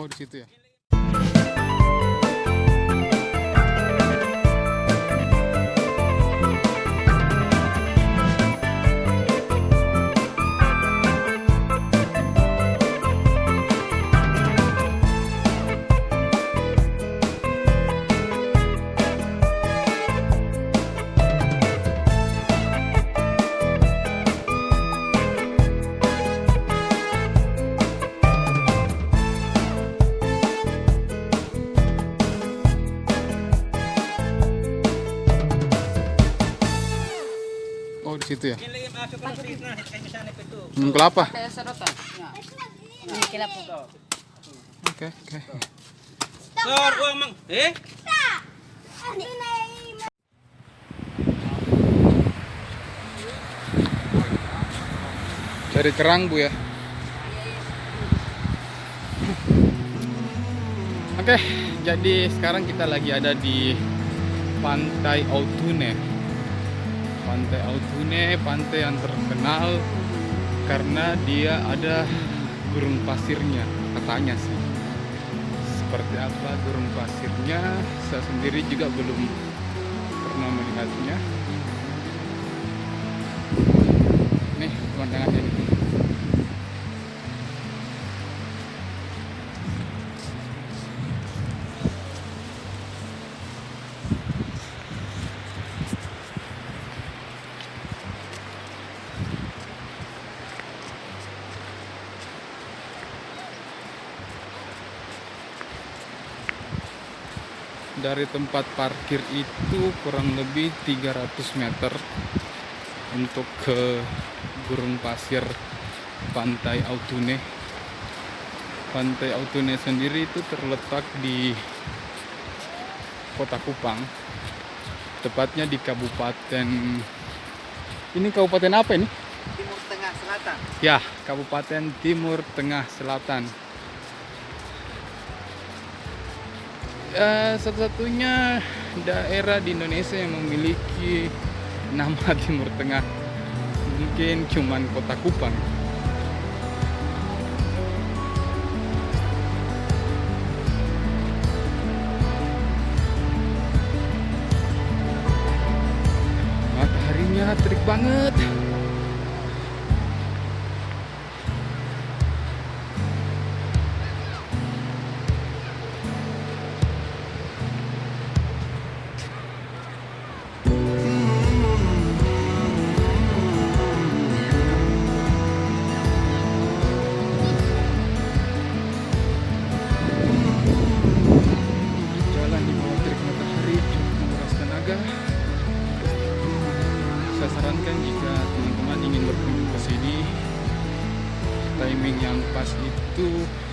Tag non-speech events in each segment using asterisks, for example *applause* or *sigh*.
Oh, di situ ya? Ito. Hmm, kelapa. Oke oke. Sor, uang mang. Eh? Cari kerang bu ya. Oke, jadi sekarang kita lagi ada di Pantai Autune. Pantai Autune, pantai yang terkenal karena dia ada gurun pasirnya, katanya sih. Seperti apa gurun pasirnya, saya sendiri juga belum pernah melihatnya. Nih pemandangannya dari tempat parkir itu kurang lebih 300 meter untuk ke gurun pasir pantai Autune pantai Autune sendiri itu terletak di kota Kupang tepatnya di kabupaten ini kabupaten apa ini? Timur Tengah Selatan. Ya, Kabupaten Timur Tengah Selatan. Ya, satu-satunya daerah di Indonesia yang memiliki nama *laughs* Timur Tengah. Mungkin cuman kota Kupang. Mataharinya terik banget.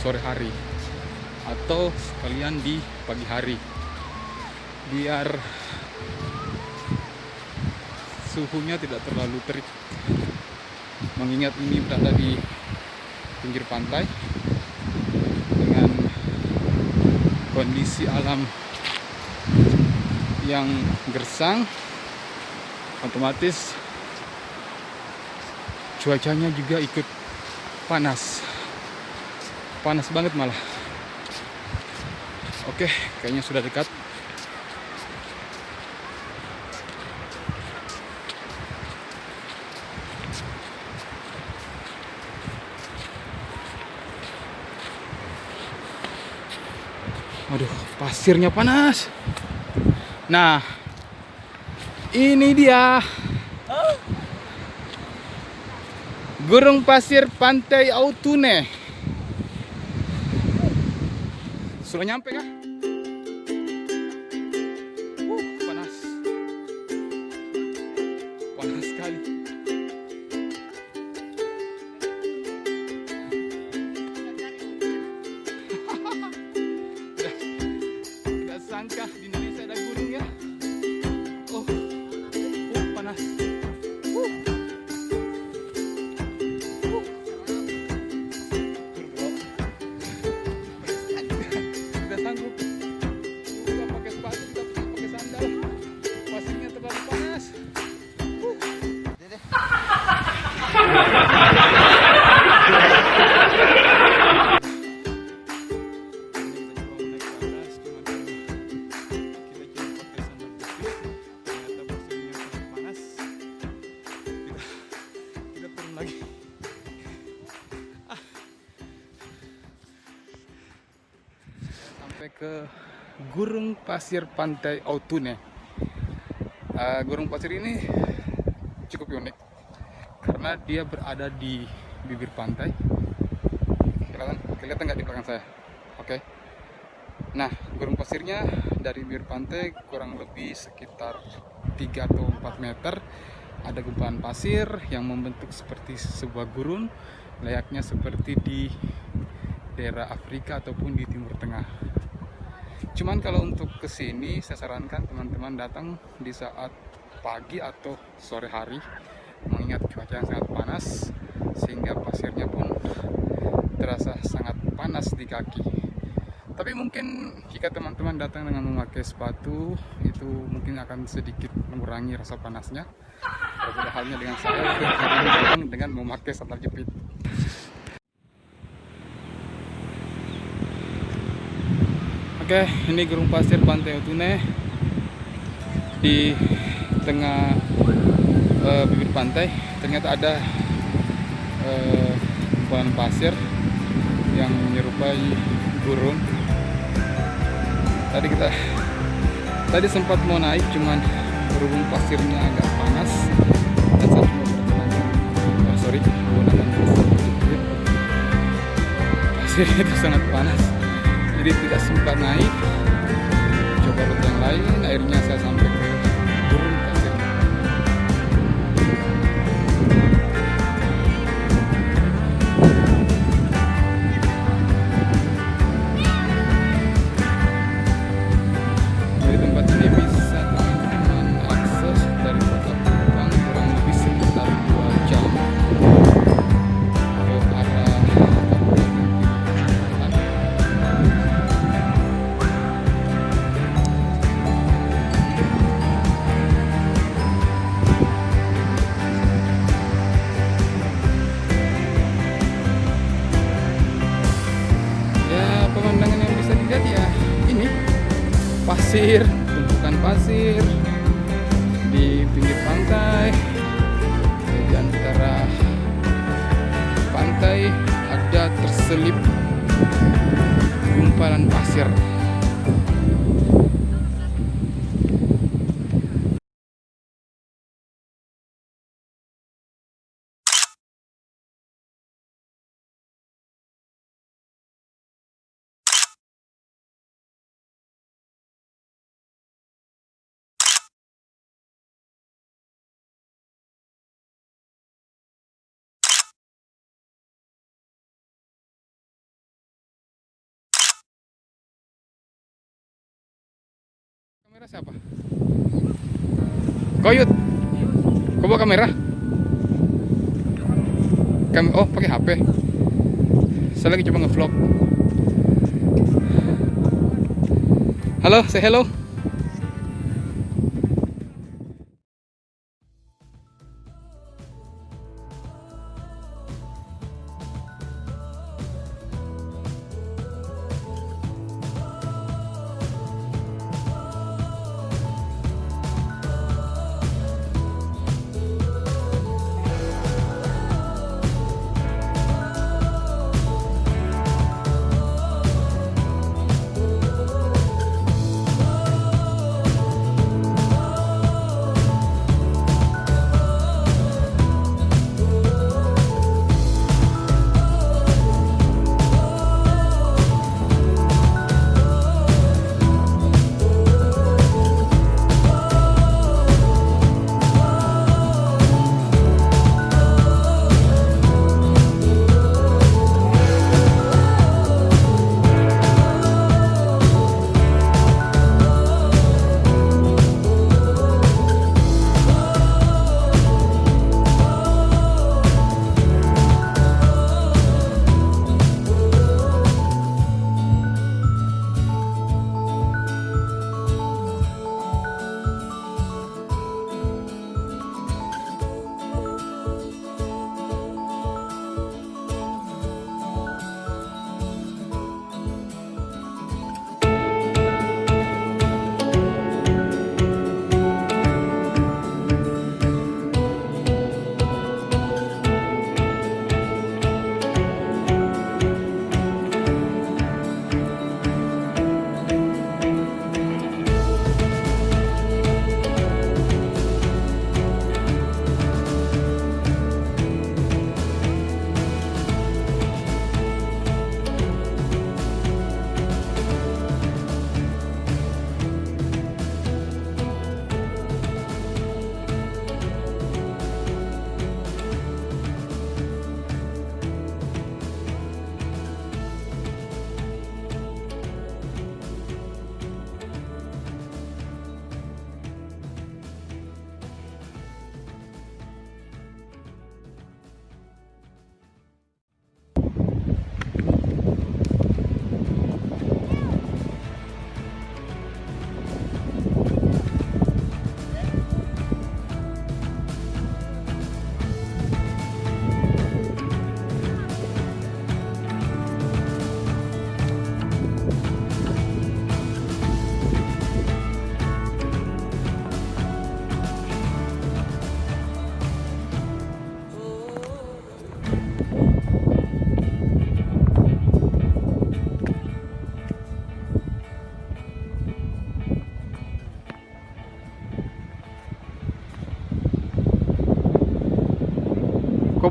Sore hari atau sekalian di pagi hari, biar suhunya tidak terlalu terik. Mengingat ini berada di pinggir pantai dengan kondisi alam yang gersang otomatis cuacanya juga ikut panas panas banget malah oke kayaknya sudah dekat Waduh, pasirnya panas. Nah, ini dia. Gurung pasir pantai Autune. Sudah nyampe kah? Uh, panas. Panas sekali. *laughs* Tidak sangka di Indonesia ada gunung ya. Pasir Pantai Autune. Uh, gurun pasir ini cukup unik karena dia berada di bibir pantai. Kelihatan, kelihatan nggak di belakang saya? Oke. Nah, gurun pasirnya dari bibir pantai kurang lebih sekitar 3 atau 4 meter. Ada gumpalan pasir yang membentuk seperti sebuah gurun, layaknya seperti di daerah Afrika ataupun di Timur Tengah. Cuman kalau untuk ke sini saya sarankan teman-teman datang di saat pagi atau sore hari mengingat cuaca yang sangat panas sehingga pasirnya pun terasa sangat panas di kaki. Tapi mungkin jika teman-teman datang dengan memakai sepatu itu mungkin akan sedikit mengurangi rasa panasnya. Berbeda halnya dengan saya dengan memakai sandal jepit. Oke, ini gurung pasir Pantai Utune di tengah uh, bibir pantai. Ternyata ada uh, pasir yang menyerupai gurun. Tadi kita tadi sempat mau naik, cuman berhubung pasirnya agak panas dan saya cuma bertenaga, oh, sorry, pasir itu sangat panas jadi tidak sempat naik. Coba rute yang lain akhirnya saya sampai pasir kamera siapa? Koyut. Kau bawa kamera? Kam oh pakai HP saya lagi coba ngevlog. Halo say hello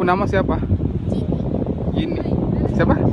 Kau pun nama siapa? Gini. Siapa?